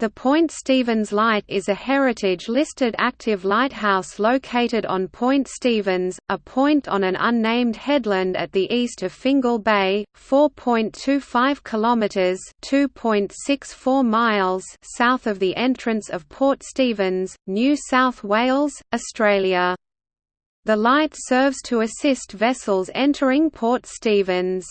The Point Stephens Light is a heritage-listed active lighthouse located on Point Stephens, a point on an unnamed headland at the east of Fingal Bay, 4.25 kilometres (2.64 miles) south of the entrance of Port Stephens, New South Wales, Australia. The light serves to assist vessels entering Port Stephens.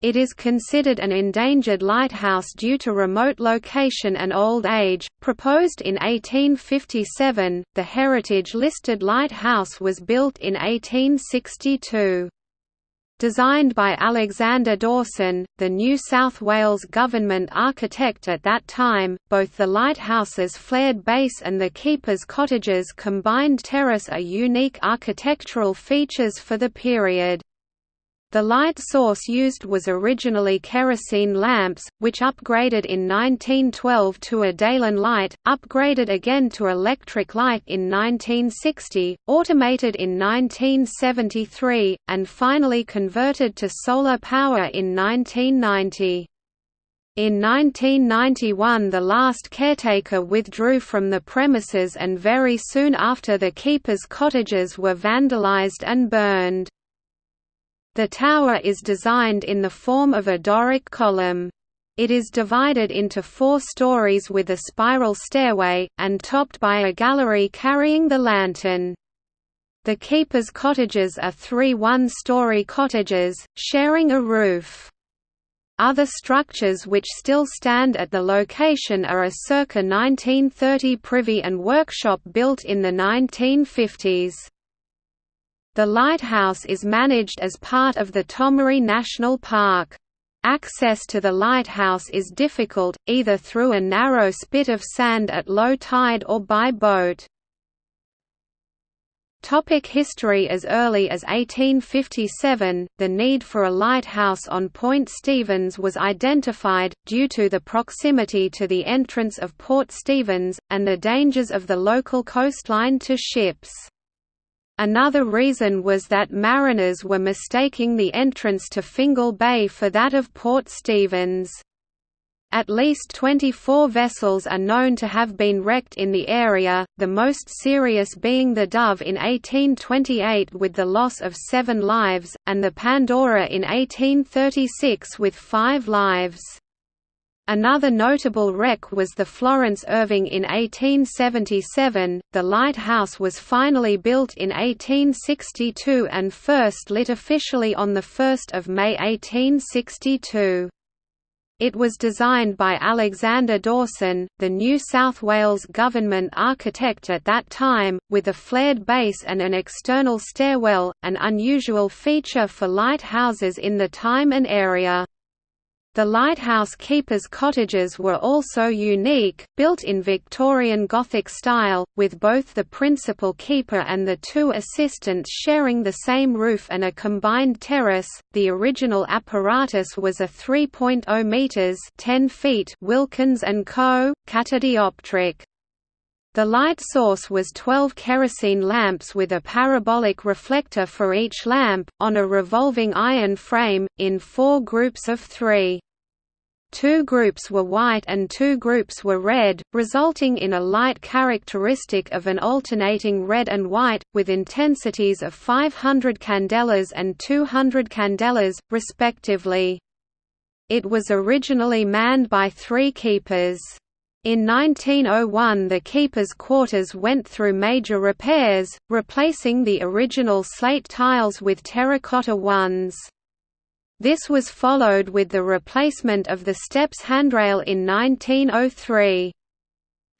It is considered an endangered lighthouse due to remote location and old age. Proposed in 1857, the heritage listed lighthouse was built in 1862. Designed by Alexander Dawson, the New South Wales government architect at that time, both the lighthouse's flared base and the keeper's cottages combined terrace are unique architectural features for the period. The light source used was originally kerosene lamps, which upgraded in 1912 to a Dalen light, upgraded again to electric light in 1960, automated in 1973, and finally converted to solar power in 1990. In 1991 the last caretaker withdrew from the premises and very soon after the keeper's cottages were vandalized and burned. The tower is designed in the form of a Doric column. It is divided into four stories with a spiral stairway, and topped by a gallery carrying the lantern. The keeper's cottages are three one-story cottages, sharing a roof. Other structures which still stand at the location are a circa 1930 privy and workshop built in the 1950s. The lighthouse is managed as part of the Tomaree National Park. Access to the lighthouse is difficult, either through a narrow spit of sand at low tide or by boat. Topic history As early as 1857, the need for a lighthouse on Point Stephens was identified, due to the proximity to the entrance of Port Stephens, and the dangers of the local coastline to ships. Another reason was that mariners were mistaking the entrance to Fingal Bay for that of Port Stephens. At least 24 vessels are known to have been wrecked in the area, the most serious being the Dove in 1828 with the loss of seven lives, and the Pandora in 1836 with five lives. Another notable wreck was the Florence Irving in 1877. The lighthouse was finally built in 1862 and first lit officially on 1 May 1862. It was designed by Alexander Dawson, the New South Wales government architect at that time, with a flared base and an external stairwell, an unusual feature for lighthouses in the time and area. The lighthouse keepers' cottages were also unique, built in Victorian Gothic style, with both the principal keeper and the two assistants sharing the same roof and a combined terrace. The original apparatus was a 3.0 meters (10 feet) Wilkins and Co. catadioptric. The light source was 12 kerosene lamps with a parabolic reflector for each lamp, on a revolving iron frame, in four groups of three. Two groups were white and two groups were red, resulting in a light characteristic of an alternating red and white, with intensities of 500 candelas and 200 candelas, respectively. It was originally manned by three keepers. In 1901 the keepers' quarters went through major repairs, replacing the original slate tiles with terracotta ones. This was followed with the replacement of the steps handrail in 1903.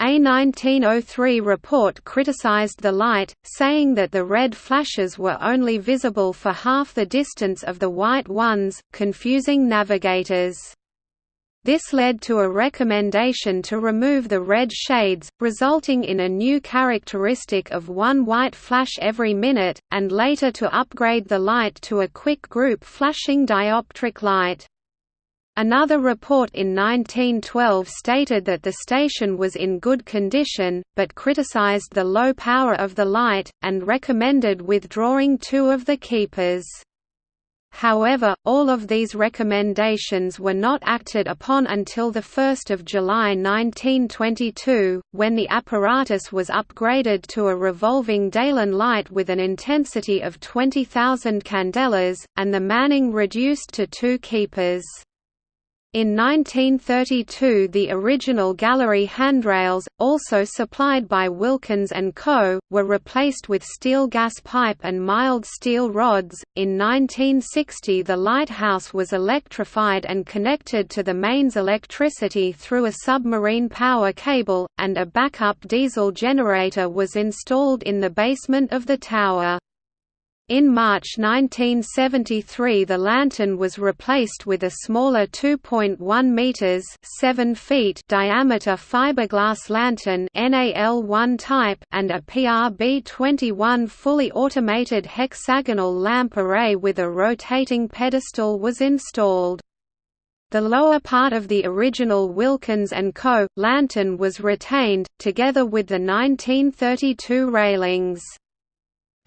A 1903 report criticized the light, saying that the red flashes were only visible for half the distance of the white ones, confusing navigators. This led to a recommendation to remove the red shades, resulting in a new characteristic of one white flash every minute, and later to upgrade the light to a quick group flashing dioptric light. Another report in 1912 stated that the station was in good condition, but criticized the low power of the light, and recommended withdrawing two of the keepers. However, all of these recommendations were not acted upon until 1 July 1922, when the apparatus was upgraded to a revolving Dalen light with an intensity of 20,000 candelas, and the manning reduced to two keepers. In 1932 the original gallery handrails, also supplied by Wilkins & Co., were replaced with steel gas pipe and mild steel rods. In 1960 the lighthouse was electrified and connected to the mains electricity through a submarine power cable, and a backup diesel generator was installed in the basement of the tower. In March 1973 the lantern was replaced with a smaller 2.1 meters (7 feet) diameter fiberglass lantern NAL1 type and a PRB21 fully automated hexagonal lamp array with a rotating pedestal was installed. The lower part of the original Wilkins & Co. lantern was retained, together with the 1932 railings.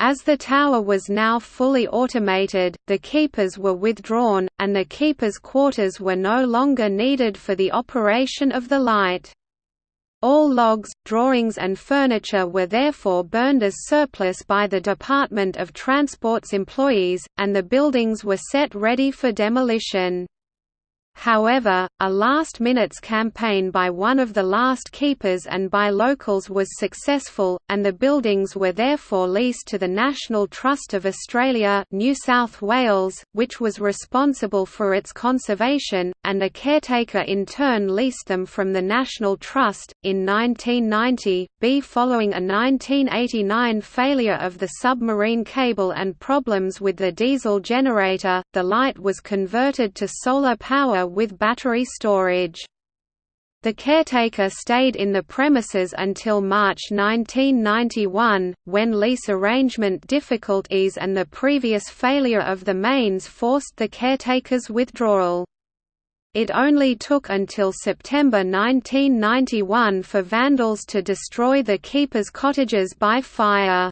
As the tower was now fully automated, the keepers were withdrawn, and the keepers' quarters were no longer needed for the operation of the light. All logs, drawings and furniture were therefore burned as surplus by the Department of Transport's employees, and the buildings were set ready for demolition. However, a last-minutes campaign by one of the last keepers and by locals was successful, and the buildings were therefore leased to the National Trust of Australia New South Wales, which was responsible for its conservation, and a caretaker in turn leased them from the National Trust. In 1990, B following a 1989 failure of the submarine cable and problems with the diesel generator, the light was converted to solar power with battery storage. The caretaker stayed in the premises until March 1991, when lease arrangement difficulties and the previous failure of the mains forced the caretaker's withdrawal. It only took until September 1991 for vandals to destroy the keeper's cottages by fire.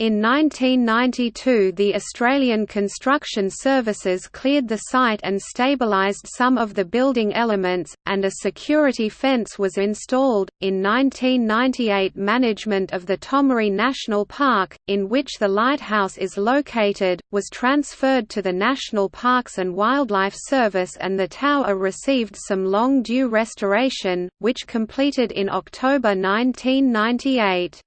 In 1992 the Australian Construction Services cleared the site and stabilised some of the building elements, and a security fence was installed. In 1998 management of the Tomaree National Park, in which the lighthouse is located, was transferred to the National Parks and Wildlife Service and the tower received some long-due restoration, which completed in October 1998.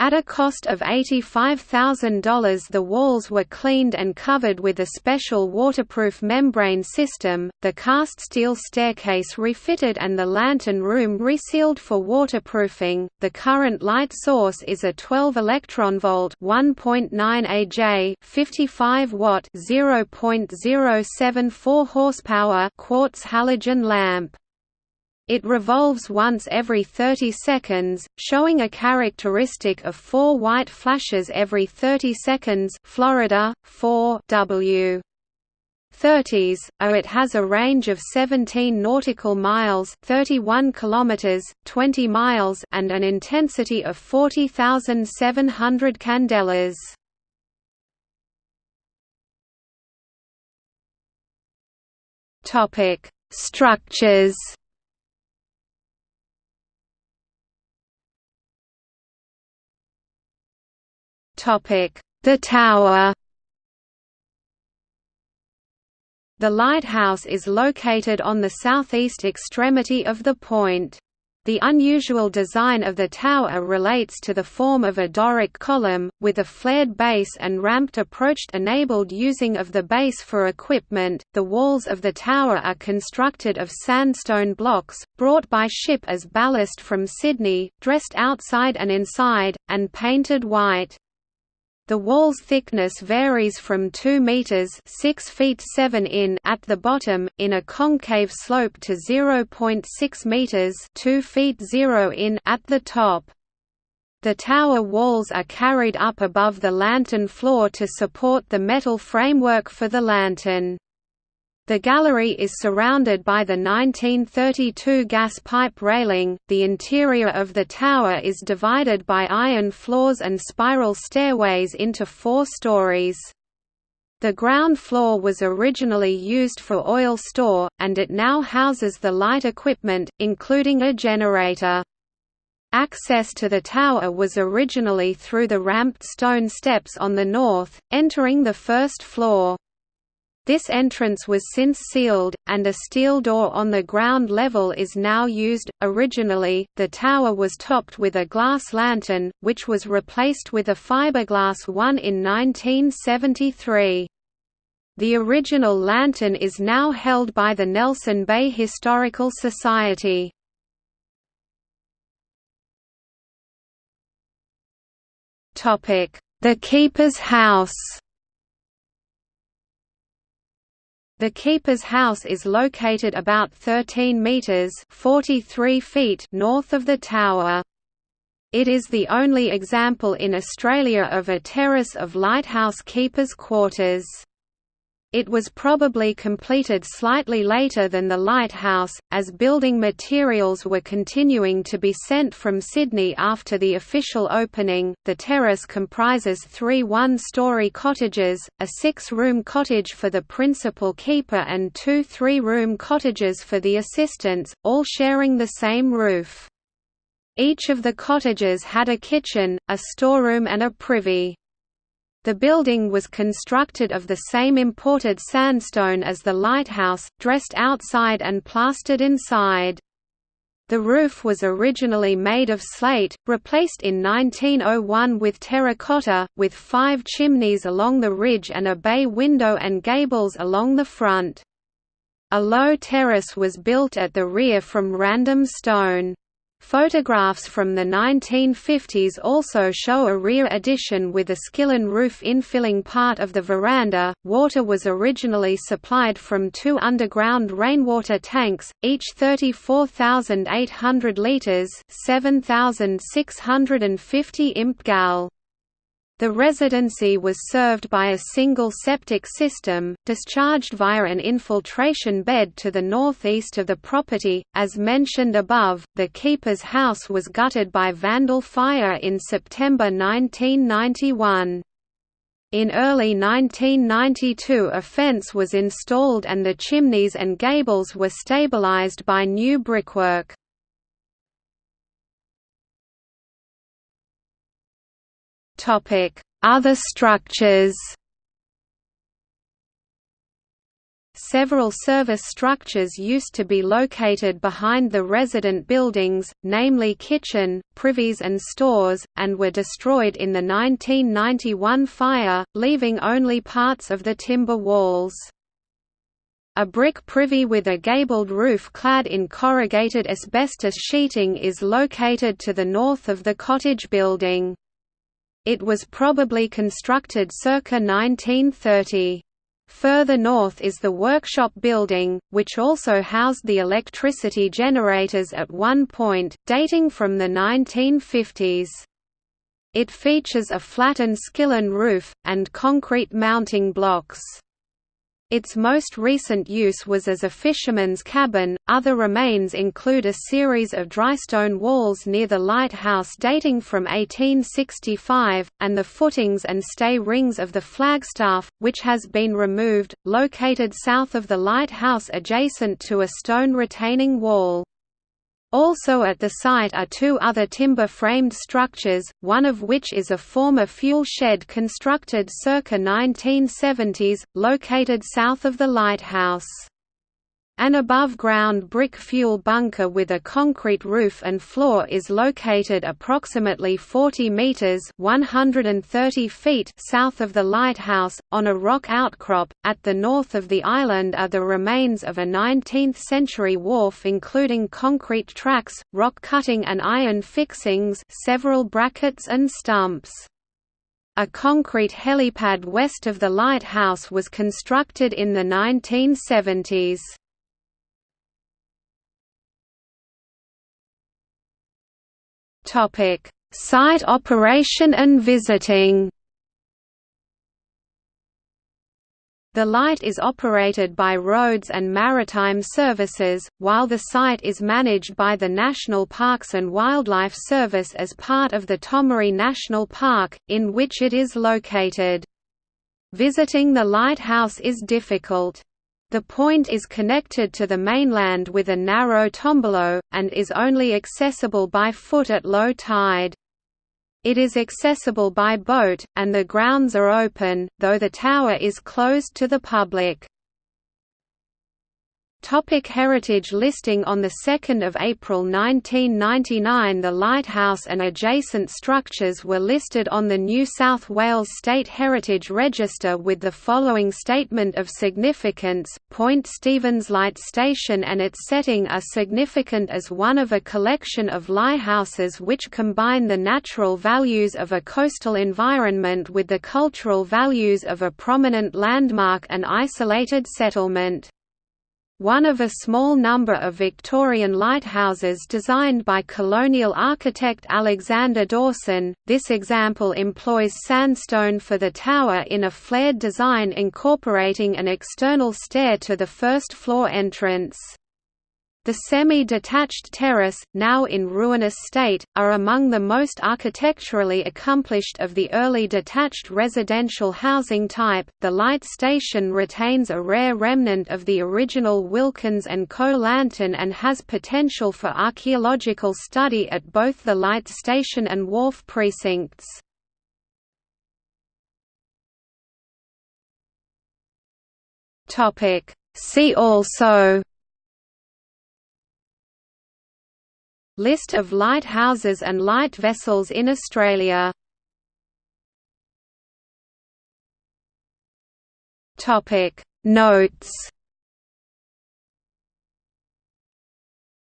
At a cost of $85,000 the walls were cleaned and covered with a special waterproof membrane system, the cast steel staircase refitted and the lantern room resealed for waterproofing. The current light source is a 12 electron volt 1.9 AJ 55 watt 0.074 horsepower quartz halogen lamp. It revolves once every 30 seconds, showing a characteristic of four white flashes every 30 seconds Florida, 4 W. 30s, or it has a range of 17 nautical miles 31 kilometers, 20 miles and an intensity of 40,700 candelas. Structures The tower The lighthouse is located on the southeast extremity of the point. The unusual design of the tower relates to the form of a Doric column, with a flared base and ramped approach enabled using of the base for equipment. The walls of the tower are constructed of sandstone blocks, brought by ship as ballast from Sydney, dressed outside and inside, and painted white. The wall's thickness varies from 2 meters (6 feet 7 in) at the bottom in a concave slope to 0.6 meters (2 feet 0 in) at the top. The tower walls are carried up above the lantern floor to support the metal framework for the lantern. The gallery is surrounded by the 1932 gas pipe railing. The interior of the tower is divided by iron floors and spiral stairways into four stories. The ground floor was originally used for oil store, and it now houses the light equipment, including a generator. Access to the tower was originally through the ramped stone steps on the north, entering the first floor. This entrance was since sealed, and a steel door on the ground level is now used. Originally, the tower was topped with a glass lantern, which was replaced with a fiberglass one in 1973. The original lantern is now held by the Nelson Bay Historical Society. The Keeper's House The Keeper's House is located about 13 metres 43 feet north of the tower. It is the only example in Australia of a terrace of lighthouse keepers' quarters. It was probably completed slightly later than the lighthouse, as building materials were continuing to be sent from Sydney after the official opening. The terrace comprises three one story cottages, a six room cottage for the principal keeper, and two three room cottages for the assistants, all sharing the same roof. Each of the cottages had a kitchen, a storeroom, and a privy. The building was constructed of the same imported sandstone as the lighthouse, dressed outside and plastered inside. The roof was originally made of slate, replaced in 1901 with terracotta, with five chimneys along the ridge and a bay window and gables along the front. A low terrace was built at the rear from random stone. Photographs from the 1950s also show a rear addition with a skillion roof infilling part of the veranda. Water was originally supplied from two underground rainwater tanks, each 34,800 litres (7,650 imp gal). The residency was served by a single septic system, discharged via an infiltration bed to the northeast of the property. As mentioned above, the keeper's house was gutted by vandal fire in September 1991. In early 1992 a fence was installed and the chimneys and gables were stabilized by new brickwork. Other structures Several service structures used to be located behind the resident buildings, namely kitchen, privies and stores, and were destroyed in the 1991 fire, leaving only parts of the timber walls. A brick privy with a gabled roof clad in corrugated asbestos sheeting is located to the north of the cottage building. It was probably constructed circa 1930. Further north is the workshop building, which also housed the electricity generators at one point, dating from the 1950s. It features a flattened skillion roof, and concrete mounting blocks. Its most recent use was as a fisherman's cabin. Other remains include a series of drystone walls near the lighthouse dating from 1865, and the footings and stay rings of the flagstaff, which has been removed, located south of the lighthouse adjacent to a stone retaining wall. Also at the site are two other timber-framed structures, one of which is a former fuel shed constructed circa 1970s, located south of the lighthouse. An above-ground brick fuel bunker with a concrete roof and floor is located approximately 40 meters (130 feet) south of the lighthouse on a rock outcrop. At the north of the island are the remains of a 19th-century wharf including concrete tracks, rock cutting and iron fixings, several brackets and stumps. A concrete helipad west of the lighthouse was constructed in the 1970s. Topic: Site operation and visiting. The light is operated by Roads and Maritime Services, while the site is managed by the National Parks and Wildlife Service as part of the Tomaree National Park, in which it is located. Visiting the lighthouse is difficult. The point is connected to the mainland with a narrow tombolo, and is only accessible by foot at low tide. It is accessible by boat, and the grounds are open, though the tower is closed to the public. Topic heritage listing On 2 April 1999 the lighthouse and adjacent structures were listed on the New South Wales State Heritage Register with the following statement of significance, Point Stephens Light Station and its setting are significant as one of a collection of lighthouses which combine the natural values of a coastal environment with the cultural values of a prominent landmark and isolated settlement. One of a small number of Victorian lighthouses designed by colonial architect Alexander Dawson, this example employs sandstone for the tower in a flared design incorporating an external stair to the first floor entrance. The semi-detached terrace, now in ruinous state, are among the most architecturally accomplished of the early detached residential housing type. The light station retains a rare remnant of the original Wilkins and Co lantern and has potential for archaeological study at both the light station and wharf precincts. Topic See also List of lighthouses and light vessels in Australia Notes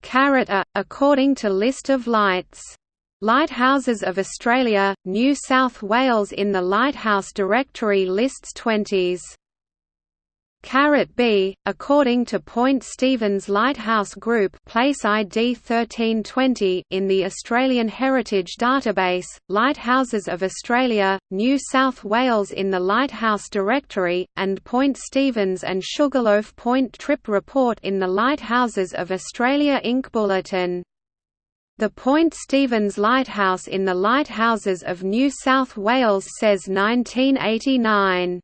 Caret A, according to list of lights. Lighthouses of Australia, New South Wales in the Lighthouse Directory lists 20s. Caret B, according to Point Stephens Lighthouse Group place ID 1320 in the Australian Heritage Database, Lighthouses of Australia, New South Wales in the Lighthouse Directory, and Point Stephens and Sugarloaf Point Trip Report in the Lighthouses of Australia Inc. Bulletin. The Point Stephens Lighthouse in the Lighthouses of New South Wales says 1989.